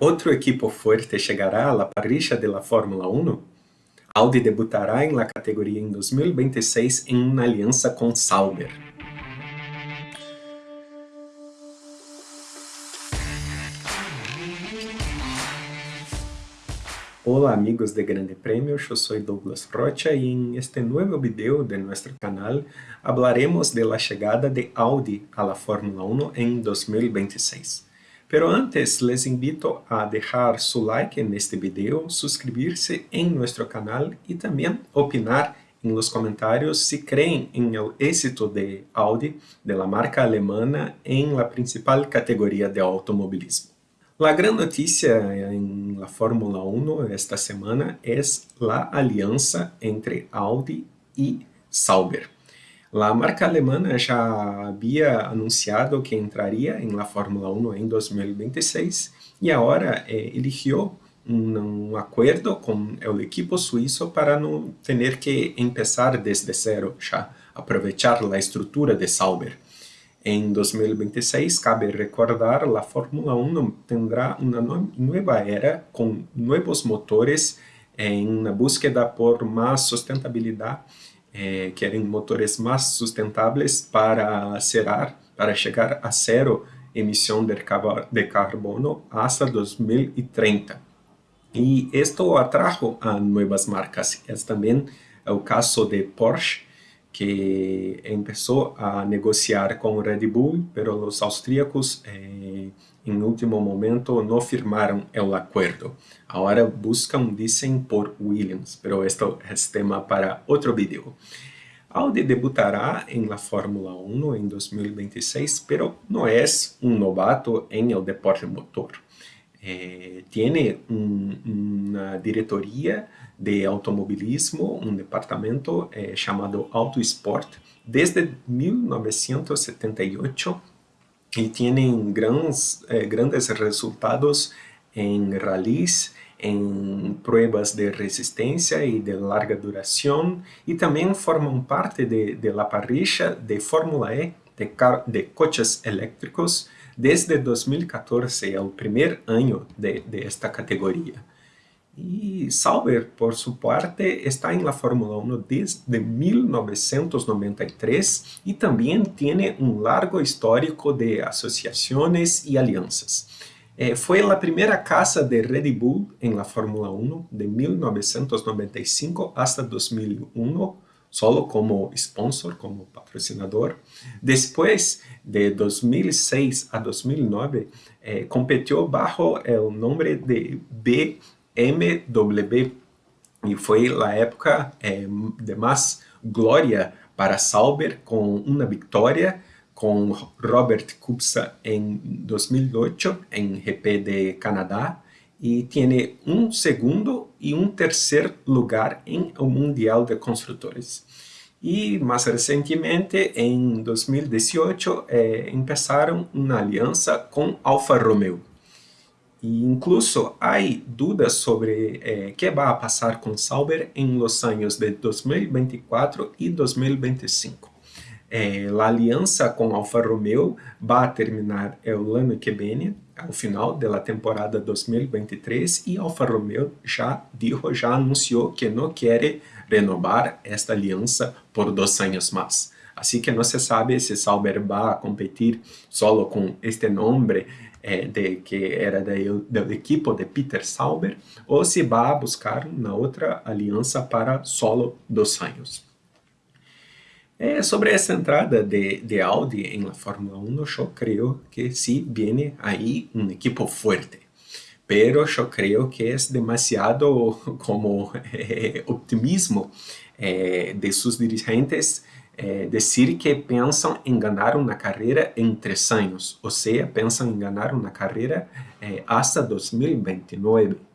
Outro equipo fuerte chegará a la parrilla de la Fórmula 1? Audi debutará en la categoría en 2026 en una alianza con Sauber. Hola amigos de Grande Premio, yo soy Douglas Rocha y en este nuevo video de nuestro canal hablaremos de la llegada de Audi la Fórmula 1 en 2026. Pero antes les invito a dejar su like en este video, suscribirse en nuestro canal y también opinar en los comentarios si creen en el éxito de Audi, de la marca alemana, en la principal categoría de automovilismo. La gran noticia en la Fórmula 1 esta semana es la alianza entre Audi y Sauber. La marca alemana já havia anunciado que entraria em la Fórmula 1 em 2026 e agora eh, eligiu um, um acordo com o equipo suíço para não ter que começar desde zero, já aproveitar a estrutura de Sauber. Em 2026, cabe recordar, a Fórmula 1 terá uma nova era com novos motores em búsqueda por mais sustentabilidade eh, querem motores mais sustentáveis para acerar, para chegar a zero emissão de, carbono hasta 2030. E isto atrajo a novas marcas. É também o caso de Porsche, que começou a negociar com Red Bull, mas os austríacos eh, em último momento não firmaram o acordo. Agora buscam, dizem, por Williams, mas este é tema para outro vídeo. Audi debutará em la Fórmula 1 em 2026, pero não é um novato em el deporte motor. Eh, tiene un, una diretoria de automovilismo, un departamento eh, chamado Autosport, desde 1978 e tienen grandes, eh, grandes resultados em rallies, em pruebas de resistência e de larga duração e também formam parte de, de la parrilla de Fórmula E de, de coches elétricos desde 2014, é o primeiro ano de, de esta categoria. E Sauber, por sua parte, está em la Fórmula 1 desde 1993 e também tem um largo histórico de associações e alianças. Eh, foi a primeira casa de Red Bull em la Fórmula 1 de 1995 hasta 2001, solo como sponsor, como patrocinador. Depois de 2006 a 2009, eh, competiu bajo o nome de BMW e foi a época eh, de mais glória para Sauber com uma vitória com Robert Kubica em 2008 em GP de Canadá e tem um segundo e um terceiro lugar em o Mundial de Construtores. E mais recentemente, em 2018, eh, começaram uma aliança com Alfa Romeo. E incluso há dúvidas sobre eh, que vai passar com Sauber em los anos de 2024 e 2025. É, a aliança com Alfa Romeo vai terminar o ano que vem, ao final da temporada 2023, e Alfa Romeo já dijo, já anunciou que não quer renovar esta aliança por dois anos mais. Assim que não se sabe se Sauber vai competir solo com este nome eh, de que era do, do equipo de Peter Sauber ou se vai buscar uma outra aliança para solo dois anos. Eh, sobre essa entrada de, de Audi em la Fórmula 1, eu creio que sí viene aí um equipo fuerte. Pero eu creio que é demasiado como eh, optimismo eh, de seus dirigentes eh, dizer que pensam em ganhar uma carreira em três anos, ou seja, pensam em ganhar uma carreira eh, hasta 2029.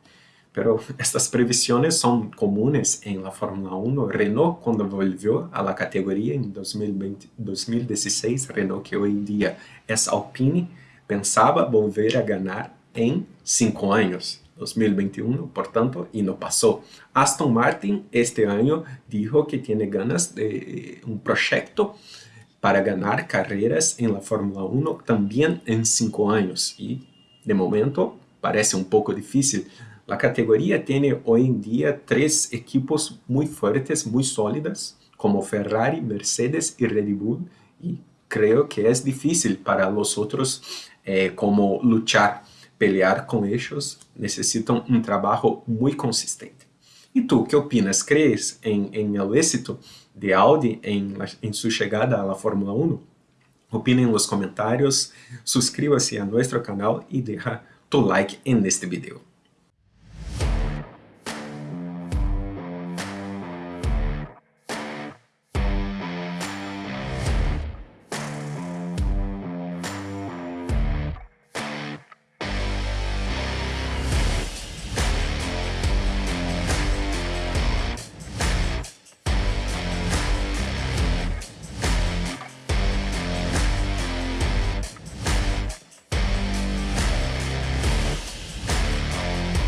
pero estas previsiones son comunes en la Fórmula 1. Renault, cuando volvió a la categoría en 2020, 2016, Renault, que hoy en día es Alpine, pensaba volver a ganar en cinco años, 2021, portanto, y no pasó. Aston Martin este año dijo que tiene ganas de un proyecto para ganar carreras en la Fórmula 1 también en cinco años. Y de momento parece un poco difícil, la categoría tiene hoy en día tres equipos muy fuertes, muy sólidas, como Ferrari, Mercedes y Red Bull, y creo que es difícil para los otros eh, como luchar, pelear con ellos, necesitan un trabajo muy consistente. ¿Y tú qué opinas? ¿Crees en, en el éxito de Audi en, la, en su llegada a la Fórmula 1? Opina en los comentarios, suscríbase a nuestro canal y deja tu like en este video.